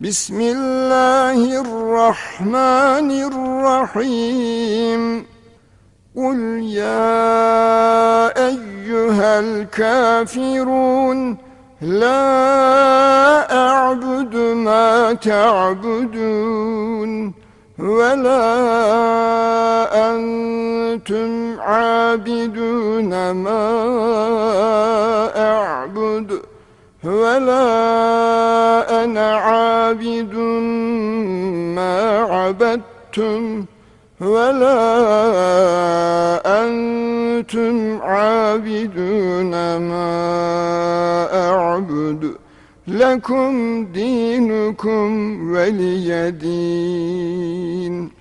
بسم الله الرحمن الرحيم. قل يا أيها الكافرون لا أعبد ما تعبدون ولا أنتم عابدون ما أعبد. ولا أنا عابد ما عبدتم ولا أنتم عابدون ما أعبد لكم دينكم ولي دين